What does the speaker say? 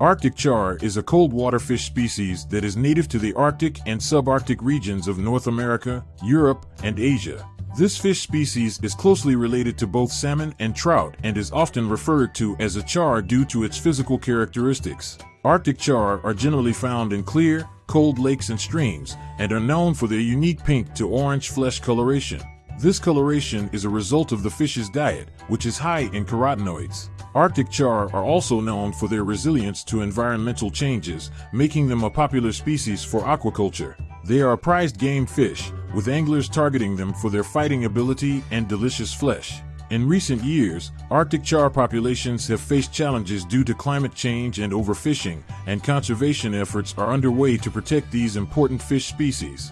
Arctic char is a cold water fish species that is native to the Arctic and subarctic regions of North America, Europe, and Asia. This fish species is closely related to both salmon and trout and is often referred to as a char due to its physical characteristics. Arctic char are generally found in clear, cold lakes and streams and are known for their unique pink to orange flesh coloration. This coloration is a result of the fish's diet, which is high in carotenoids. Arctic char are also known for their resilience to environmental changes, making them a popular species for aquaculture. They are a prized game fish, with anglers targeting them for their fighting ability and delicious flesh. In recent years, Arctic char populations have faced challenges due to climate change and overfishing, and conservation efforts are underway to protect these important fish species.